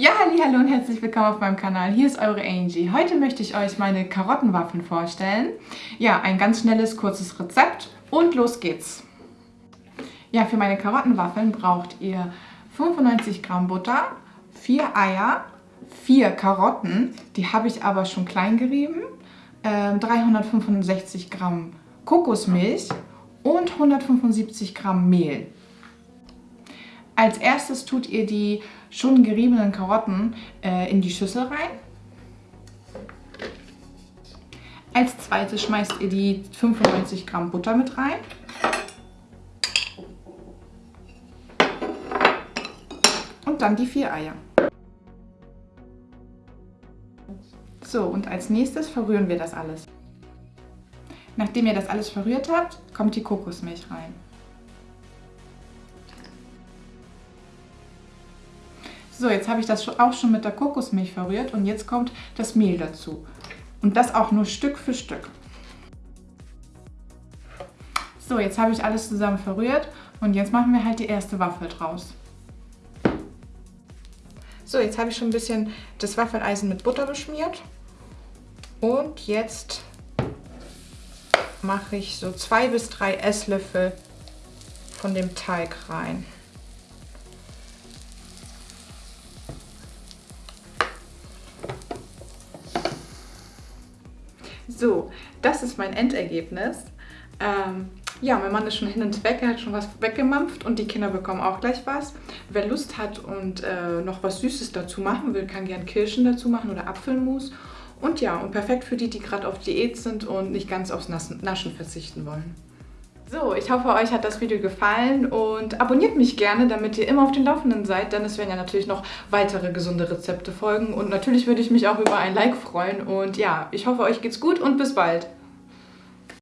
Ja, hallo und herzlich willkommen auf meinem Kanal. Hier ist eure Angie. Heute möchte ich euch meine Karottenwaffeln vorstellen. Ja, ein ganz schnelles, kurzes Rezept und los geht's. Ja, für meine Karottenwaffeln braucht ihr 95 Gramm Butter, 4 Eier, 4 Karotten, die habe ich aber schon klein gerieben, 365 ähm, Gramm Kokosmilch und 175 Gramm Mehl. Als erstes tut ihr die schon geriebenen Karotten äh, in die Schüssel rein. Als zweites schmeißt ihr die 95 Gramm Butter mit rein. Und dann die vier Eier. So, und als nächstes verrühren wir das alles. Nachdem ihr das alles verrührt habt, kommt die Kokosmilch rein. So, jetzt habe ich das auch schon mit der Kokosmilch verrührt und jetzt kommt das Mehl dazu. Und das auch nur Stück für Stück. So, jetzt habe ich alles zusammen verrührt und jetzt machen wir halt die erste Waffel draus. So, jetzt habe ich schon ein bisschen das Waffeleisen mit Butter beschmiert. Und jetzt mache ich so zwei bis drei Esslöffel von dem Teig rein. So, das ist mein Endergebnis. Ähm, ja, mein Mann ist schon hin und weg, er hat schon was weggemampft und die Kinder bekommen auch gleich was. Wer Lust hat und äh, noch was Süßes dazu machen will, kann gern Kirschen dazu machen oder Apfelmus. Und ja, und perfekt für die, die gerade auf Diät sind und nicht ganz aufs Naschen verzichten wollen. So, ich hoffe, euch hat das Video gefallen und abonniert mich gerne, damit ihr immer auf den Laufenden seid, denn es werden ja natürlich noch weitere gesunde Rezepte folgen und natürlich würde ich mich auch über ein Like freuen und ja, ich hoffe, euch geht's gut und bis bald.